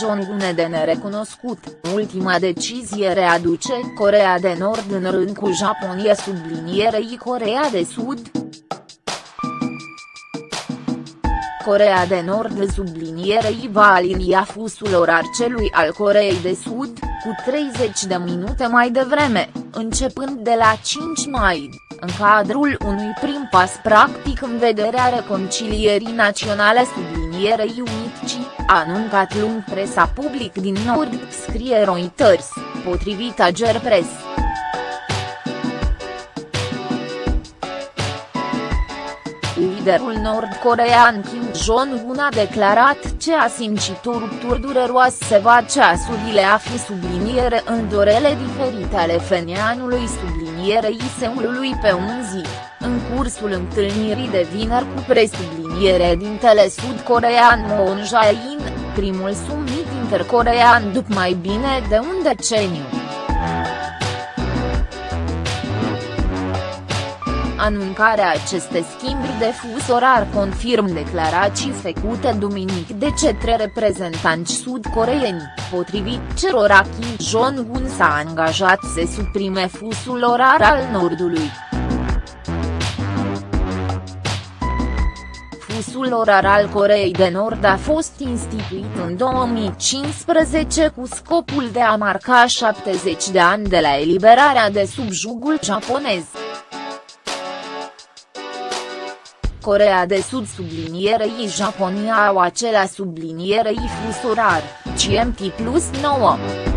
Jong-un de nerecunoscut, ultima decizie readuce Corea de Nord în rând cu Japonia sublinierei Corea de Sud. Corea de Nord sublinierei va alinia fusul orar celui al Coreei de Sud, cu 30 de minute mai devreme, începând de la 5 mai, în cadrul unui prim pas practic în vederea reconcilierii naționale sublinierei Unici, a anuncat lung presa public din Nord, scrie Reuters, potrivit Ager Press. Liderul nord-corean Kim Jong-un a declarat ce a simțit o ruptură dureroasă va ceasurile a fi subliniere în dorele diferite ale fenianului sublinierei Seulului pe un zi, în cursul întâlnirii de vineri cu presubliniere dintele sud-corean Moon Jae-in, primul summit intercorean după mai bine de un deceniu. Anuncarea acestei schimburi de fus orar confirm declarații făcute duminic de cetre reprezentanți sud-coreeni, potrivit cerora Kim Jong-un s-a angajat să suprime fusul orar al Nordului. Fusul orar al Coreei de Nord a fost instituit în 2015 cu scopul de a marca 70 de ani de la eliberarea de sub jugul japonez. Corea de Sud sublinierei Japonia au acelea sublinierei fus orar, CMT plus 9.